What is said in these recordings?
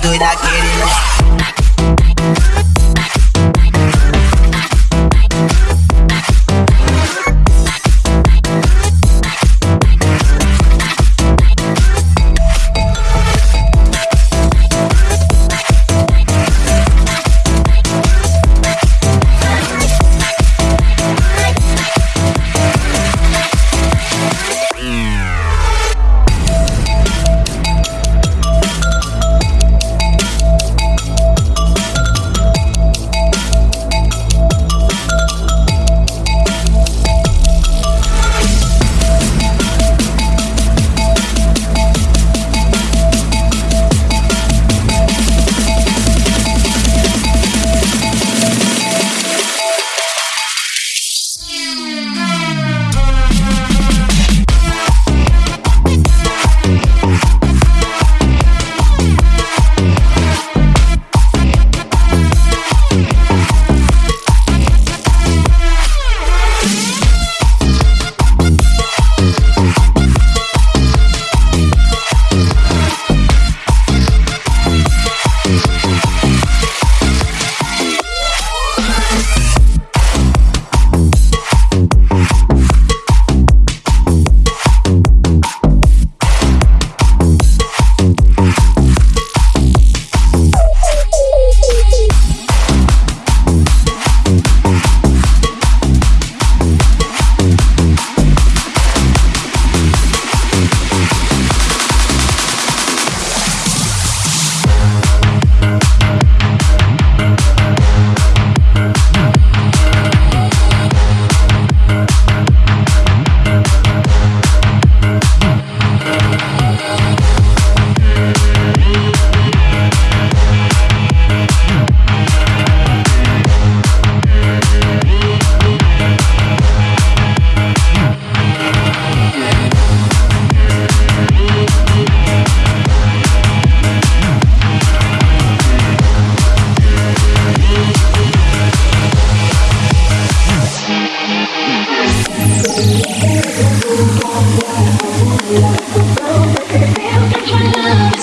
doida querendo.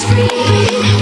free.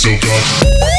so dark.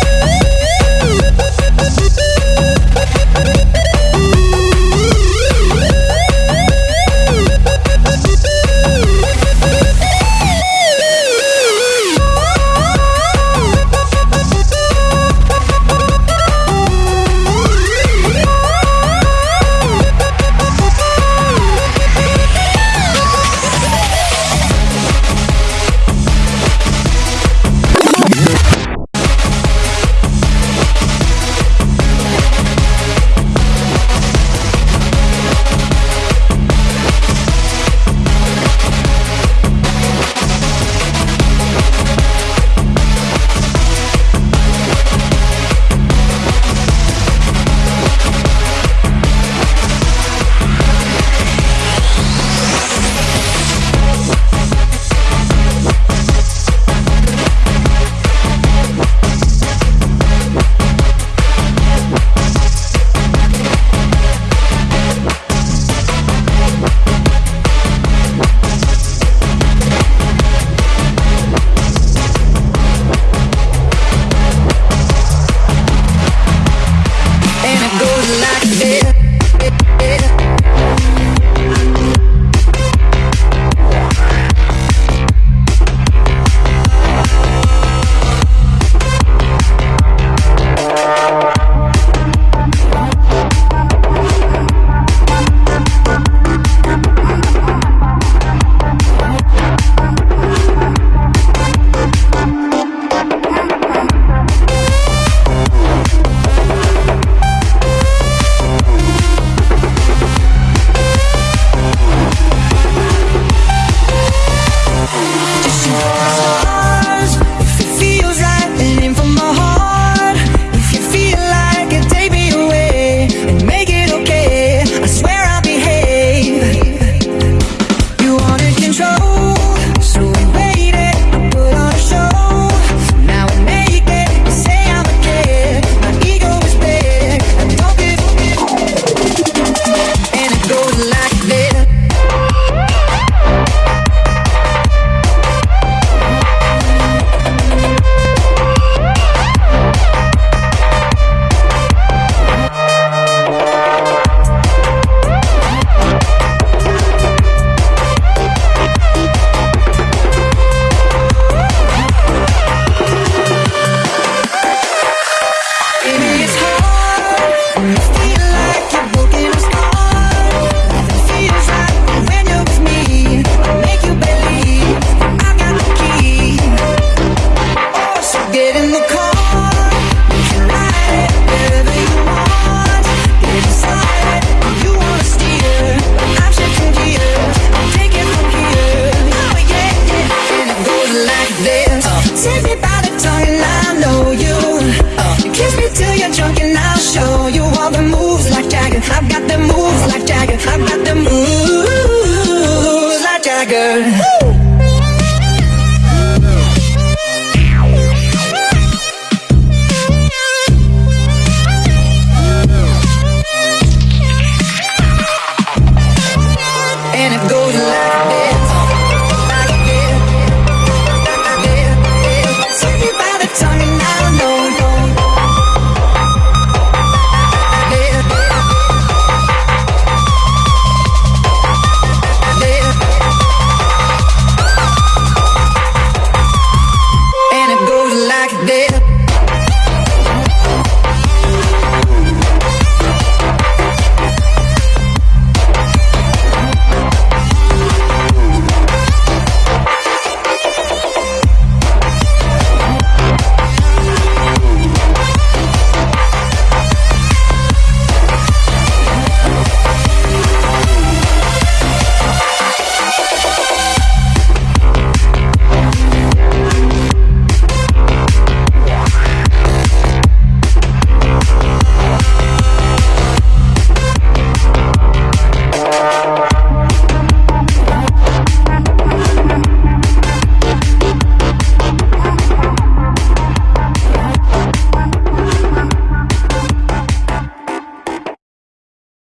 Swagger